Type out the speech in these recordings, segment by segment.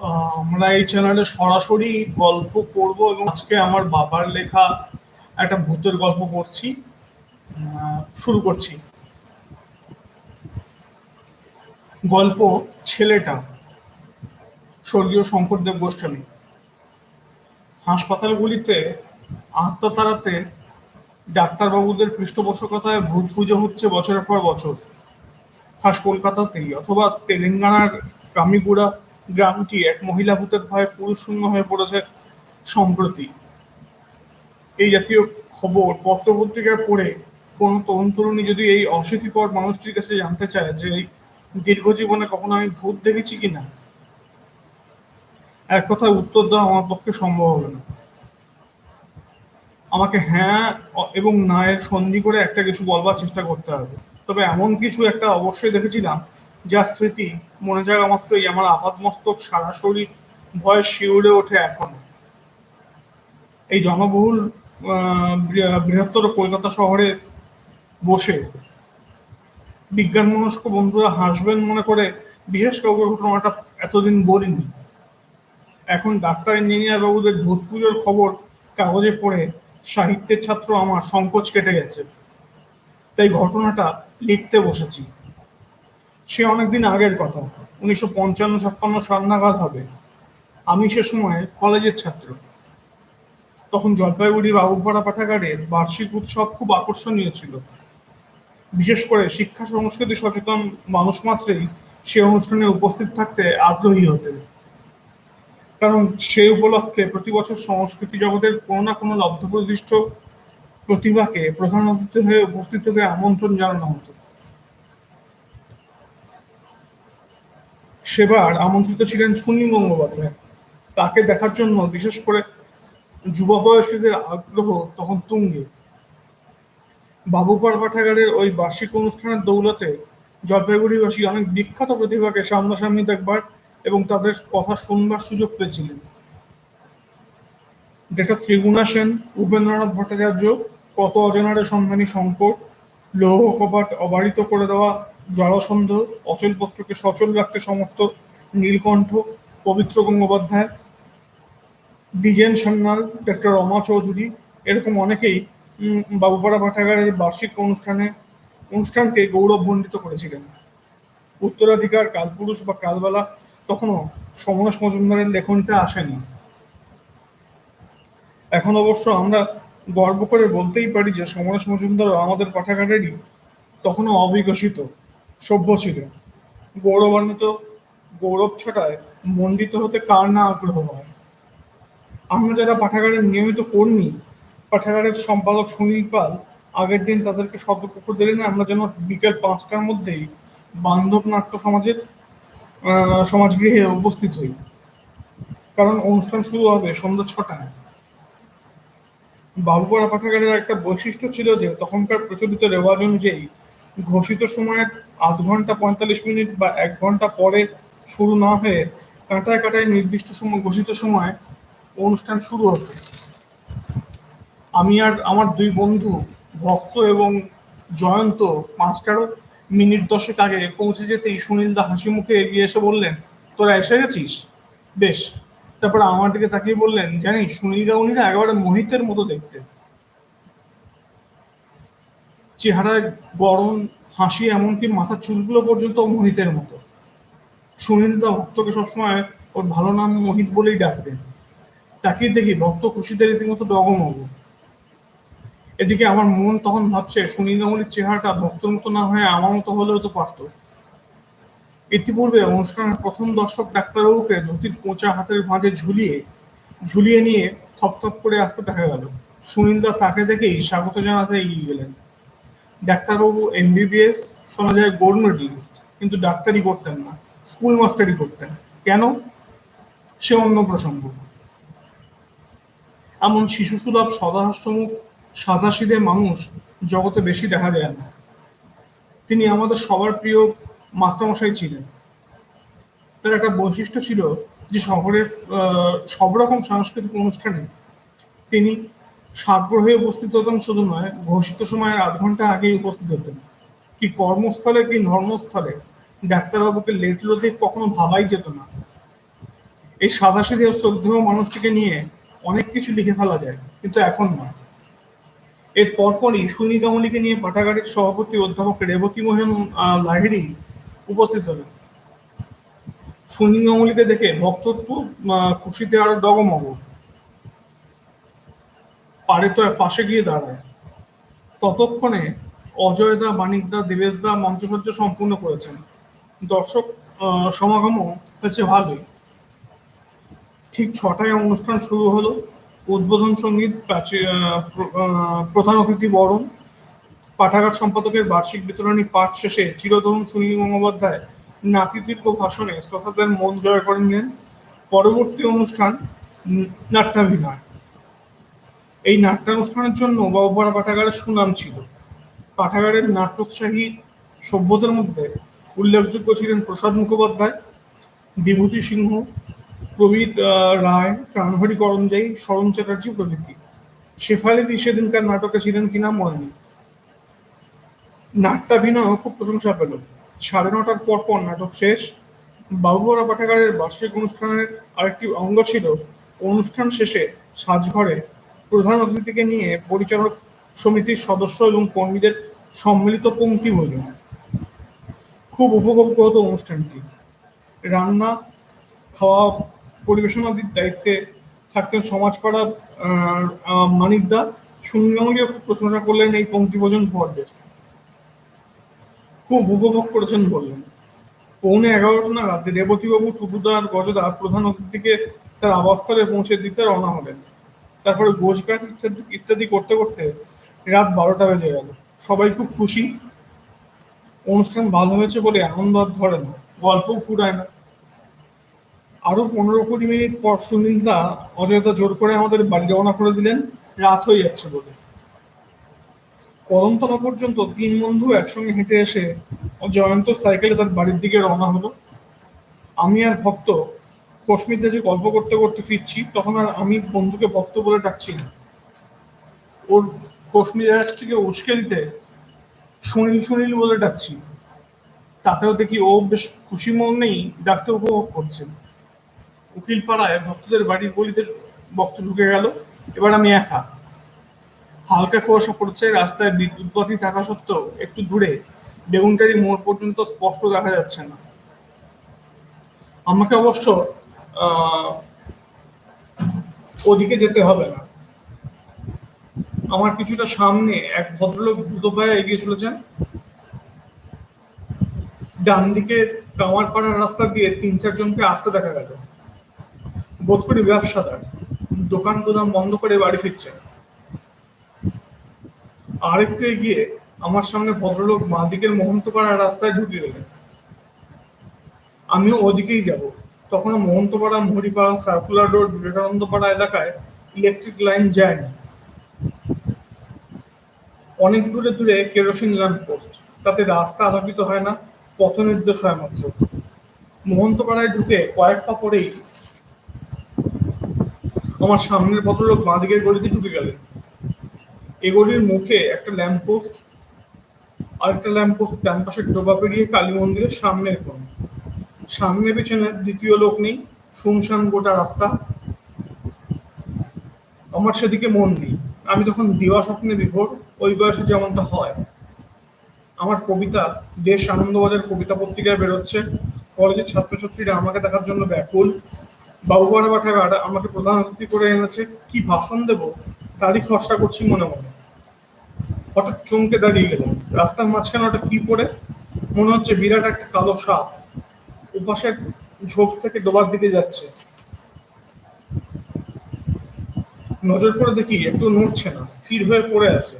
আমরা এই চ্যানেলে সরাসরি গল্প করব এবং আজকে আমার বাবার লেখা একটা ভূতের গল্প করছি শুরু করছি। গল্প ছেলেটা, স্বর্গীয় শঙ্করদেব গোস্বামী, হাসপাতালগুলিতে আত্মা তাড়াতে ডাক্তারবাবুদের পৃষ্ঠপোষকতায় ভূত পুজো হচ্ছে বছরের পর বছর। খাস কলকাতাতেই অথবা তেলেঙ্গানার কামিগুড়া গ্রামটি এক মহিলা ভূতের ভয়ে পুরুষ শূন্য হয়ে পড়েছে সম্প্রতি। এই জাতীয় খবর পত্রপত্রিকায় পড়ে কোন তরুণ তরুণী যদি এই অশীতিকর মানুষটির কাছে জানতে চায় যে এই দীর্ঘ জীবনে কখনো আমি ভূত দেখেছি কিনা, এক কথায় উত্তর দেওয়া আমার পক্ষে সম্ভব হবে না। আমাকে হ্যাঁ এবং না এর সন্ধি করে একটা কিছু বলবার চেষ্টা করতে হবে। তবে এমন কিছু একটা অবশ্যই দেখেছিলাম যার স্মৃতি, মনে জায়গা মাত্রই আমার আপাতমস্তক সারা শরীর ভয়ে শিউরে ওঠে এখনও। এই জনবহুল বৃহত্তর কলকাতা শহরে বসে বিজ্ঞান মনস্ক বন্ধুরা হাসবেন মনে করে বিশেষ কাউকে ঘটনাটা এতদিন বলিনি। এখন ডাক্তার, ইঞ্জিনিয়ার বাবুদের ভূত পুজোর খবর কাগজে পড়ে সাহিত্যের ছাত্র আমার সংকোচ কেটে গেছে। তাই ঘটনাটা লিখতে বসেছি। সে অনেকদিন আগের কথা। উনিশশো পঞ্চান্ন, ছাপ্পান্ন সাল হবে। আমি সে সময় কলেজের ছাত্র। তখন জলপাইগুড়ি বাবুপাড়া পাঠাগারের বার্ষিক উৎসব খুব আকর্ষণীয় ছিল। বিশেষ করে শিক্ষা, সংস্কৃতি সচেতন মানুষ মাত্রেই সে অনুষ্ঠানে উপস্থিত থাকতে আগ্রহী হতেন। কারণ সেই উপলক্ষে প্রতি বছর সংস্কৃতি জগতের কোনো না কোনো লব্ধপ্রতিষ্ঠ প্রতিভাকে প্রধান অতিথি হয়ে উপস্থিত হতে আমন্ত্রণ জানানো হতো। সেবার আমন্ত্রিত ছিলেন সুনীল গঙ্গোপাধ্যায়। তাকে দেখার জন্য, বিশেষ করে যুব বয়সীদের আগ্রহ তখন তুঙ্গে। বাবুপাড় পাঠাগারের ওই বার্ষিক অনুষ্ঠানের দৌলতে জলপাইগুড়িবাসী অনেক বিখ্যাত প্রতিভাকে সামনাসামনি দেখবার এবং তাদের কথা শুনবার সুযোগ পেয়েছিলেন। ডেটা ত্রিগুণা সেন, উপেন্দ্রনাথ ভট্টাচার্য, কত অজানারে সন্ধানী শঙ্কর লৌহ কপাট অবারিত করে দেওয়া জলসন্ধ অচল পত্রকে সচল রাখতে সমর্থ নীলকণ্ঠ, পবিত্র গঙ্গোপাধ্যায়, দ্বিজেন সান্যাল, ডক্টর রমা চৌধুরী, এরকম অনেকেই বাবুপাড়া পাঠাগারের বার্ষিক অনুষ্ঠানে, অনুষ্ঠানকে গৌরবমণ্ডিত করেছিলেন। উত্তরাধিকার, কালপুরুষ বা কালবেলা তখনও সমরেশ মজুমদারের লেখনটা আসেনি। এখন অবশ্য আমরা গর্ব করে বলতেই পারি যে সমরেশ মজুমদারও আমাদের পাঠাগারেরই তখনও অবিকশিত। সভ্য ছিলেন গৌরবান্বিত গৌরব ছটায় মণ্ডিত হতে কার না আগ্রহ হয়? আমরা যারা পাঠাগারের নিয়মিত কর্মী, পাঠাগারের সম্পাদক সুনীল পাল, আগের দিন তাদেরকে সতর্ক দিলেন, আমরা যেন বিকেল পাঁচটার মধ্যেই বান্ধব নাট্য সমাজের সমাজগৃহে উপস্থিত হই। কারণ অনুষ্ঠান শুরু হবে সন্ধ্যা ছটায়। বাবুপাড়া পাঠাগারের একটা বৈশিষ্ট্য ছিল যে তখনকার প্রচলিত রেওয়াজ অনুযায়ী ঘোষিত সময়ের আধ ঘণ্টা পঁয়তাল্লিশ মিনিট বা এক ঘণ্টা পরে শুরু না হয়ে কাঁটায় কাঁটায় নির্দিষ্ট সময়, ঘোষিত সময় অনুষ্ঠান শুরু হবে। আমি আর আমার দুই বন্ধু, ভক্ত এবং জয়ন্ত পাঁচটারও মিনিট দশেক আগে পৌঁছে যেতেই সুনীলদা হাসি মুখে এগিয়ে এসে বললেন, তোরা এসে গেছিস? বেশ। তারপরে আমার দিকে তাকিয়ে বললেন, জানিস সুনীলদা উনিরা একেবারে মোহিতের মতো দেখতে। চেহারায় গরম হাসি এমনকি মাথার চুলগুলো পর্যন্ত মোহিতের মতো। সুনীল সুনীলদা ভক্তকে সবসময় ওর ভালো নাম মোহিত বলেই ডাকতেন তাকিয়ে দেখি ভক্ত খুশিতে রীতিমতো ডগমগ। এদিকে আমার মন তখন ভাবছে সুনীল গাঙ্গুলির চেহারাটা ভক্তর মতো না হয়ে আমার মতো হলেও তো পারতো। ইতিপূর্বে অনুষ্ঠানের প্রথম দর্শক ডাক্তারবাবুকে ধুতির কোঁচা হাতের ভাঁজে ঝুলিয়ে ঝুলিয়ে নিয়ে থপথপ করে আসতে দেখা গেল। সুনীলদা তাকে দেখেই স্বাগত জানাতে এগিয়ে গেলেন। ডাক্তারবাবু এমবিবিএস, শোনা যায় গোল্ড মেডেলিস্ট কিন্তু ডাক্তারি করতেন না, স্কুল মাস্টারি করতেন। কেন? সে অন্য প্রসঙ্গ। এমন শিশুসুলভ সদাহাস্যমুখ সাদাসিধে মানুষ জগতে বেশি দেখা যায় না। তিনি আমাদের সবার প্রিয় মাস্টারমশাই ছিলেন। তার একটা বৈশিষ্ট্য ছিল যে শহরের সব রকম সাংস্কৃতিক অনুষ্ঠানে তিনি সাগ্রহে উপস্থিত হতেন শুধু নয়, ঘোষিত সময়ের আধ ঘণ্টা আগেই উপস্থিত হতেন। কি কর্মস্থলে কি ধর্মস্থলে ডাক্তারবাবুকে লেট লতিফ কখনো ভাবাই যেত না। এই সাদাসিধে শ্রদ্ধেয় মানুষটিকে নিয়ে অনেক কিছু লিখে ফেলা যায়, কিন্তু এখন নয়। এর পরপরই সুনী কামলিকে নিয়ে পাঠাগারের সভাপতি অধ্যাপক রেবতী মোহন লাহিড়ী উপস্থিত হলেন। সুনী কামলিকে দেখে ভক্তত্ব খুশিতে আরও ডগমগ। পারে তো পাশে গিয়ে দাঁড়ায়। ততক্ষণে অজয়দা, মানিকদা, দেবেশদা মঞ্চসজ্জা সম্পূর্ণ করেছেন। দর্শক সমাগমও হয়েছে ভালোই। ঠিক ছটায় অনুষ্ঠান শুরু হলো। উদ্বোধন সংগীত প্রধান অতিথি বরণ। পাঠাগার সম্পাদকের বার্ষিক বিতরণী পাঠ শেষে চিরতরুণ সুনীল গঙ্গোপাধ্যায় নাতিদীর্ঘ ভাষণে শ্রোতাদের মন জয় করে নিলেন। পরবর্তী অনুষ্ঠান, নাট্যাভিনয়। এই নাট্যানুষ্ঠানের জন্য বাবুপাড়া পাঠাগারের সুনাম ছিল। পাঠাগারের নাট্যোৎসাহী সভ্যদের মধ্যে উল্লেখযোগ্য ছিলেন প্রসাদ মুখোপাধ্যায়, বিভূতি সিংহ, প্রবীর রায়, প্রাণহরি করঞ্জাই শরণ চ্যাটার্জি প্রভৃতি। শেফালিদি সেদিনকার নাটকে ছিলেন কিনা মনে নেই। নাট্যাভিনয় খুব প্রশংসা পেল। সাড়ে নটার পর পর নাটক শেষ। বাবুবরা পাঠাগারের বার্ষিক অনুষ্ঠানের আরেকটি অঙ্গ ছিল, অনুষ্ঠান শেষে সাজঘরে প্রধান অতিথিকে নিয়ে পরিচালক সমিতির সদস্য এবং কর্মীদের সম্মিলিত পঙ্ক্তি ভোজন। খুব উপভোগ্য হতো অনুষ্ঠানটি। রান্না খাওয়া পরিবেশনাদির দায়িত্বে থাকতেন সমাজপাড়া আহ, আহ, মানিকদা সুন্দরীয় খুব প্রশংসা করলেন এই পঙ্ক্তিভোজন পর্বের খুব উপভোগ করেছেন বললেন। পৌনে এগারোটা নাগাদ রেবতীবাবু আর গজদা প্রধান অতিথিকে তার আবাসস্থলে পৌঁছে দিতে রওনা হলেন। তারপরে গোছগাছ ইত্যাদি ইত্যাদি করতে করতে রাত বারোটা বেজে গেল। সবাই খুব খুশি। অনুষ্ঠান ভালো হয়েছে বলে আনন্দ ধরে না। গল্পও ফুরায় না। আরও পনেরো কুড়ি মিনিট পর সুনীলদা অজয়দা জোর করে আমাদের বাড়ি রওনা করে দিলেন। রাত হয়ে যাচ্ছে বলে। কদমতলা পর্যন্ত তিন বন্ধু একসঙ্গে হেঁটে এসে জয়ন্ত সাইকেলে তার বাড়ির দিকে রওনা হলো। আমি আর ভক্ত কশ্মীরে যে গল্প করতে করতে ফিরছি, তখন আর আমি বন্ধুকে ভক্ত বলে ডাকছি না। ওর কশ্মীর থেকে উস্কে দিতে সুনীল সুনীল বলে ডাকছি। তাতেও দেখি ও বেশ খুশি মন নেই ডাকতে উপভোগ করছে। উকিল পাড়ায় ভক্তদের বাড়ির গলিতে ভক্ত ঢুকে গেল। এবার আমি একা। হালকা কুয়াশা পড়ছে, রাস্তায় বিদ্যুৎ বাতি থাকা সত্ত্বেও একটু দূরে বেগুনটারি মোড় পর্যন্ত স্পষ্ট দেখা যাচ্ছে না। আমাকে অবশ্য ওদিকে যেতে হবে না। আমার কিছুটা সামনে এক ভদ্রলোক দ্রুত পায়ে এগিয়ে চলেছেন। ডান দিকে কামারপাড়ার রাস্তা দিয়ে তিন চারজনকে আসতে দেখা গেল। বোধ করি ব্যবসাদার। দোকান গোদাম বন্ধ করে বাড়ি ফিরছেন। আরেকটু এগিয়ে আমার সামনে ভদ্রলোক বাঁ দিকের মহন্তপাড়ার রাস্তায় ঢুকে গেলেন আমিও ওদিকেই যাব। তখন মহন্তপাড়া মহরিপাড়া সার্কুলার রোড, বিবেকানন্দপাড়া এলাকায় ইলেকট্রিক লাইন যায়নি অনেক দূরে দূরে কেরোসিন ল্যাম্প পোস্ট তাতে রাস্তা আলোকিত হয় না, পথ নির্দেশ হয় মাত্র। মহন্তপাড়ায় ঢুকে কয়েক পা পরেই আমার সামনের ভদ্রলোক বাঁ দিকের গলিতে ঢুকে গেলেন। গলির মুখে একটা ল্যাম্প পোস্ট আর একটা ল্যাম্প পোস্ট ডান পাশে ডোবা পেরিয়ে কালী মন্দিরের সামনের কোণ। সামনে পেছনে দ্বিতীয় লোক নেই, শুনশান গোটা রাস্তা। আমার সেদিকে মন নেই। আমি তখন দিবা স্বপ্নে বিভোর, ওই বয়সে যেমনটা হয়। আমার কবিতা, দেশ আনন্দবাজার কবিতা পত্রিকায় বেরোচ্ছে। কলেজের ছাত্রছাত্রীরা আমাকে দেখার জন্য ব্যাকুল। বাবুবাড়া পাঠাগার আমাকে প্রধান অতিথি করে এনেছে। কি ভাষণ দেব? তারই খসড়া করছি মনে মনে। হঠাৎ চমকে দাঁড়িয়ে গেলাম রাস্তার মাঝখানে ওটা কি পড়ে? মনে হচ্ছে বিরাট একটা কালো সাপ। উপাসের ঝোপ থেকে ডোবার দিকে যাচ্ছে। নজর করে দেখি একটু নড়ছে না, স্থির হয়ে পড়ে আছে।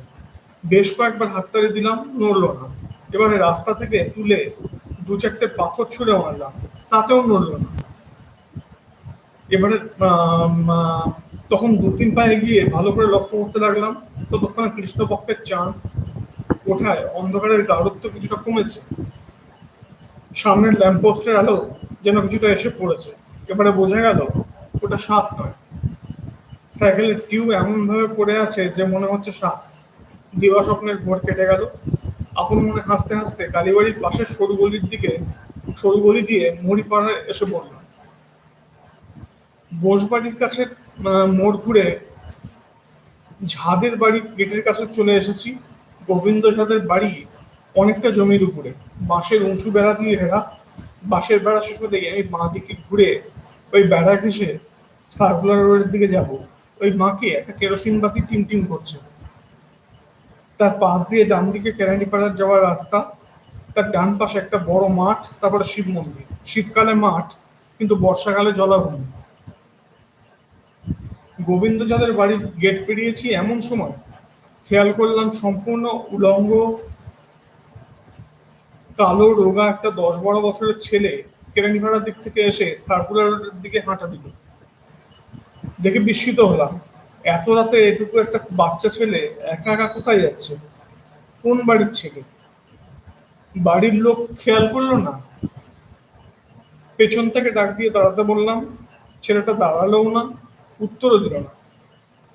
বেশ কয়েকবার হাততালি দিলাম, নড়লো না। এবারে রাস্তা থেকে তুলে দু চারটে পাথর ছুঁড়ে মারলাম, তাতেও নড়লো না। এবারে তখন দু তিন পায়ে গিয়ে ভালো করে লক্ষ্য করতে লাগলাম, ততক্ষণে কৃষ্ণপক্ষের চাঁদ ওঠায় অন্ধকারের গাঢ়ত্ব কিছুটা কমেছে। সামনের ল্যাম্পপোস্টের আলো যেন কিছুটা এসে পড়েছে। এবারে বোঝা গেল, ওটা সাপ নয়। সাইকেলের টিউব এমন ভাবে পড়ে আছে যে মনে হচ্ছে সাপ। দিবা স্বপ্নের ভোর কেটে গেল। আপন মনে হাসতে হাসতে কালীবাড়ির পাশের সরু গলির দিকে, সরু গলি দিয়ে মুড়ি পাড়ায় এসে পড়লাম বোসবাড়ির কাছে মোড় ঘুরে ঝাদের বাড়ি গেটের কাছে চলে এসেছি। গোবিন্দ ঝাঁদের বাড়ি অনেকটা জমির উপরে। বাঁশের উঁচু বেড়া দিয়ে ঘেরা বাঁশের বেড়া শেষ হতে গিয়ে আমি বাঁ দিকে ঘুরে ওই বেড়া ঘেসে সার্কুলার রোডের দিকে যাব। ওই মাকে একটা কেরোসিন বাতি টিম করছে। তার পাশ দিয়ে ডান দিকে কেরানিপাড়ার যাওয়ার রাস্তা। তার ডান পাশে একটা বড় মাঠ, তারপরে শিব মন্দির। শীতকালে মাঠ, কিন্তু বর্ষাকালে জলাভূমি। গোবিন্দ যাদের বাড়ির গেট পেরিয়েছি এমন সময়। খেয়াল করলাম সম্পূর্ণ উলঙ্গ কালো রোগা একটা দশ বারো বছরের ছেলে কেরানিপাড়ার দিক থেকে এসে সার্কুলার দিকে হাঁটা দিল। দেখে বিস্মিত হলাম। এত রাতে এটুকু একটা বাচ্চা ছেলে একা একা কোথায় যাচ্ছে? কোন বাড়ির ছেলে? বাড়ির লোক খেয়াল করল না। পেছন থেকে ডাক দিয়ে দাঁড়াতে বললাম, ছেলেটা দাঁড়ালেও না, উত্তরও দিল না।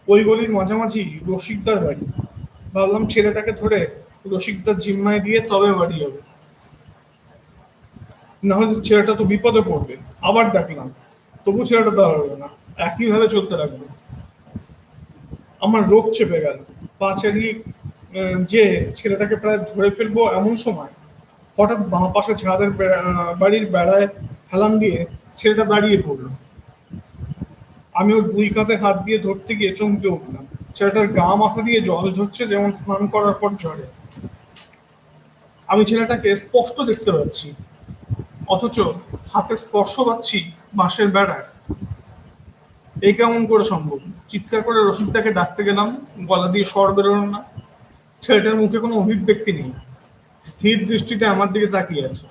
ওই গলির মাঝামাঝি রসিকদার বাড়ি। ভাবলাম ছেলেটাকে ধরে রসিকদার জিম্মায় দিয়ে তবে বাড়ি হবে নাহলে ছেলেটা তো বিপদে পড়বে। আবার দেখলাম, তবু ছেলেটা দাঁড়াবে না। একইভাবে চলতে লাগবে আমার রোগ চেপে গেল। পা যে ছেলেটাকে প্রায় ধরে ফেলব এমন সময়, হঠাৎ বাঁ পাশে বেড়া- বাড়ির বেড়ায় হেলান দিয়ে ছেলেটা দাঁড়িয়ে পড়ল। আমি ওর দুই কাঁধে হাত দিয়ে ধরতে গিয়ে চমকে উঠলাম। ছেলেটার গা মাথা দিয়ে জল ঝরছে, যেমন স্নান করার পর ঝরে। আমি ছেলেটাকে স্পষ্ট দেখতে পাচ্ছি। অথচ হাতে স্পর্শ পাচ্ছি বাঁশের বেড়ায় এই কেমন করে সম্ভব? চিৎকার করে রসিদটাকে ডাকতে গেলাম, গলা দিয়ে স্বর বেরোলো না। ছেলেটার মুখে কোনো অভিব্যক্তি নেই। স্থির দৃষ্টিতে আমার দিকে তাকিয়ে আছে।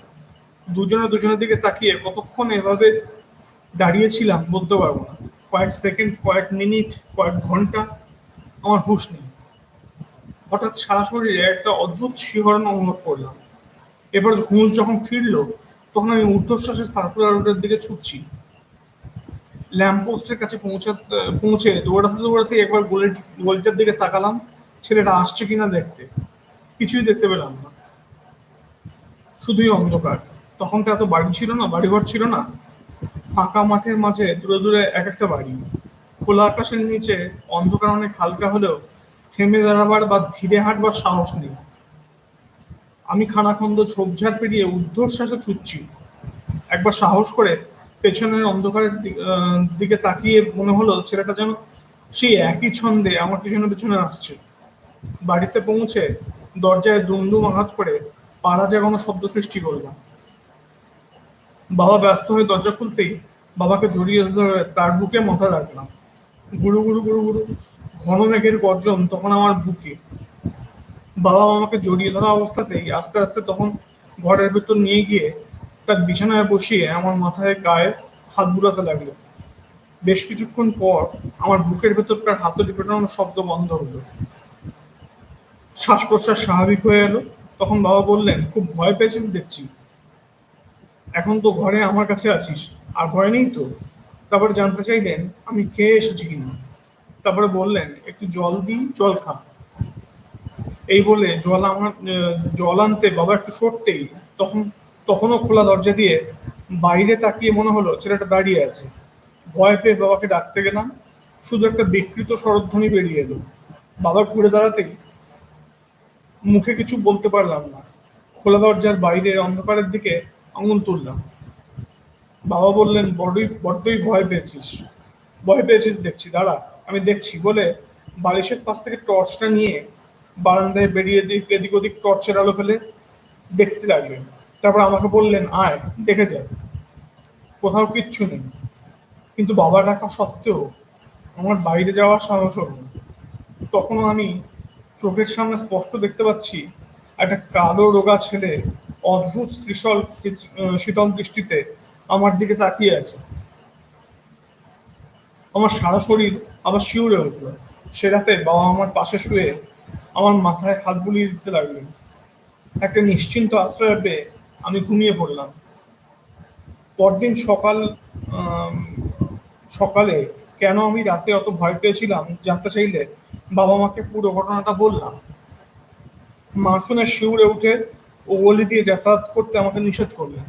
দুজনে দুজনের দিকে তাকিয়ে কতক্ষণ এভাবে দাঁড়িয়েছিলাম বলতে পারব না। কয়েক সেকেন্ড, কয়েক মিনিট, কয়েক ঘণ্টা আমার হুঁশ নেই। হঠাৎ সারা শরীরে একটা অদ্ভুত শিহরণ অনুভব করলাম। এবার হুঁশ যখন ফিরলো তখন আমি ঊর্ধ্বশ্বাসে সার্কুলার রোডের দিকে ছুটছি। ল্যাম্পপোস্টের কাছে পৌঁছাতে পৌঁছে দৌড়াতে দৌড়াতে একবার গলির গলিটার দিকে তাকালাম। ছেলেটা আসছে কিনা দেখতে। কিছুই দেখতে পেলাম না। শুধুই অন্ধকার। তখন তো এত বাড়ি ছিল না, বাড়িঘর ছিল না। ফাঁকা মাঠের মাঝে দূরে দূরে এক একটা বাড়ি। খোলা আকাশের নিচে অন্ধকার অনেক হালকা হলেও থেমে দাঁড়াবার বা ধীরে হাঁটবার সাহস নেই। আমি খানাখন্দ ঝোপঝাড় পেরিয়ে ঊর্ধ্বশ্বাসে ছুটছি। একবার সাহস করে পেছনের অন্ধকারের দিকে তাকিয়ে মনে হলো ছেলেটা যেন সেই একই ছন্দে আমার পিছনে পিছনে আসছে। বাড়িতে পৌঁছে দরজায় দুমদুম আঘাত করে পাড়া জাগানো শব্দ সৃষ্টি করলাম। বাবা ব্যস্ত হয়ে দরজা খুলতেই বাবাকে জড়িয়ে ধরে তার বুকে মাথা রাখলাম। গুরু গুরু গুরু গুরু, ঘন মেঘের গর্জন তখন আমার বুকে। বাবা আমাকে জড়িয়ে ধরা অবস্থাতেই আস্তে আস্তে তখন ঘরের ভেতর নিয়ে গিয়ে তার বিছানায় বসিয়ে আমার মাথায় গায়ে হাত বুলাতে লাগল। বেশ কিছুক্ষণ পর আমার বুকের ভেতরকার হাতুড়ি পেটানোর শব্দ বন্ধ হলো। শ্বাস প্রশ্বাস স্বাভাবিক হয়ে এলো। তখন বাবা বললেন, খুব ভয় পেয়েছিস দেখছি। এখন তো ঘরে আমার কাছে আছিস। আর ভয় নেই তো? তারপরে জানতে চাইলেন, আমি খেয়ে এসেছি কিনা? তারপরে বললেন, একটু জল দিই, জল খা। এই বলে জল আমার জল আনতে বাবা একটু সরতেই তখন, তখনও খোলা দরজা দিয়ে বাইরে তাকিয়ে মনে হলো ছেলেটা দাঁড়িয়ে আছে। ভয় পেয়ে বাবাকে ডাকতে গেলাম, শুধু একটা বিকৃত স্বরধ্বনি বেরিয়ে এলো। বাবা ঘুরে দাঁড়াতেই মুখে কিছু বলতে পারলাম না। খোলা দরজার বাইরে অন্ধকারের দিকে আঙুল তুললাম। বাবা বললেন, বড়ই, বড্ডই ভয় পেয়েছিস। ভয় পেয়েছিস দেখছি, দাঁড়া, আমি দেখছি। বলে বালিশের পাশ থেকে টর্চটা নিয়ে বারান্দায় বেরিয়ে দিক এদিক ওদিক টর্চের আলো ফেলে দেখতে লাগলেন। তারপর আমাকে বললেন, আয়, দেখে যা। কোথাও কিচ্ছু নেই। কিন্তু বাবা ডাকা সত্ত্বেও আমার বাইরে যাওয়ার সাহস হলো। তখনও আমি চোখের সামনে স্পষ্ট দেখতে পাচ্ছি একটা কালো রোগা ছেলে অদ্ভুত শ্রীশল শীতল দৃষ্টিতে আমার দিকে তাকিয়ে আছে। আমার সারা শরীর আবার শিউরে উঠল। সে রাতে বাবা আমার পাশে শুয়ে আমার মাথায় হাত বুলিয়ে দিতে লাগলেন। একটা নিশ্চিন্ত আশ্রয় পেয়ে আমি ঘুমিয়ে পড়লাম। পরদিন সকাল সকালে কেন আমি রাতে অত ভয় পেয়েছিলাম জানতে চাইলে বাবা মাকে পুরো ঘটনাটা বললাম। মা শুনে শিউরে উঠে ও গলি দিয়ে যাতায়াত করতে আমাকে নিষেধ করলেন।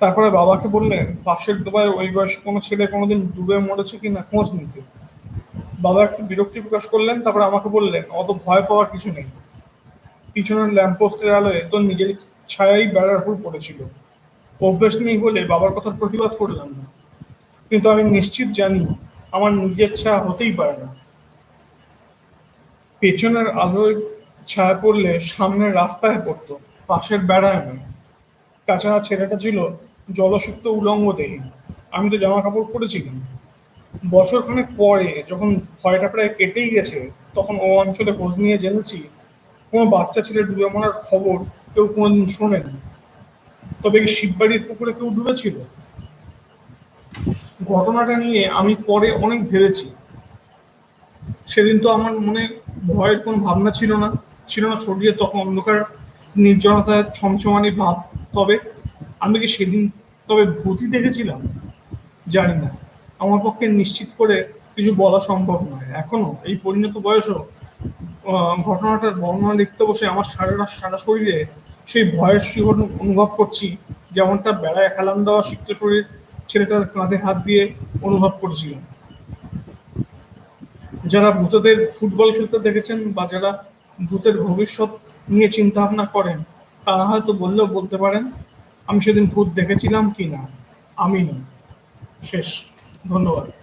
তারপরে বাবাকে বললেন, পাশের ডোবায় ওই বয়সে কোনো ছেলে কোনোদিন ডুবে মরেছে কিনা খোঁজ নিতে। বাবা একটু বিরক্তি প্রকাশ করলেন, তারপর আমাকে বললেন, অত ভয় পাওয়ার কিছু নেই। পিছনের ল্যাম্পপোস্টের আলোয় তোর নিজের ছায়াই বেড়ার উপর পড়েছিল। অভ্যেস নেই বলে বাবার কথার প্রতিবাদ করলাম না। কিন্তু আমি নিশ্চিত জানি, আমার নিজের ছায়া হতেই পারে না। পেছনের আলোয় ছায়া পড়লে সামনের রাস্তায় পড়তো, পাশের বেড়ায় নয়। তাছাড়া ছেলেটা ছিল জলসুপ্ত উলঙ্গ দেহী। আমি তো জামা কাপড় পরেছিলাম। বছরখানেক পরে যখন ভয়টা প্রায় কেটেই গেছে, তখন ও অঞ্চলে খোঁজ নিয়ে জেনেছি, কোনো বাচ্চা ছেলে ডুবে মরার খবর কেউ কোনোদিন শোনেনি। তবে কি শিববাড়ির পুকুরে কেউ ডুবেছিল? ঘটনাটা নিয়ে আমি পরে অনেক ভেবেছি। সেদিন তো আমার মনে ভয়ের কোনো ভাবনা ছিল না ছিল না শরীরে তখন অন্ধকার নির্জনতায় ছমছমানি ভাব। তবে আমি কি সেদিন তবে ভূতই দেখেছিলাম? জানি না। আমার পক্ষে নিশ্চিত করে কিছু বলা সম্ভব নয়। এখনও এই পরিণত বয়সও ঘটনাটার বর্ণনা লিখতে বসে আমার সারা সারা শরীরে সেই ভয়ের শিহরণ অনুভব করছি, যেমনটা বেড়ায় হেলান দেওয়া সিক্ত শরীর ছেলেটার কাঁধে হাত দিয়ে অনুভব করেছিলাম। যারা ভূতদের ফুটবল খেলতে দেখেছেন বা যারা ভূতের ভবিষ্যৎ নিয়ে চিন্তা ভাবনা করেন, তারা হয়তো বললেও বলতে পারেন, আমি সেদিন ভূত দেখেছিলাম কি না? আমি নই। শেষ। Nono ano.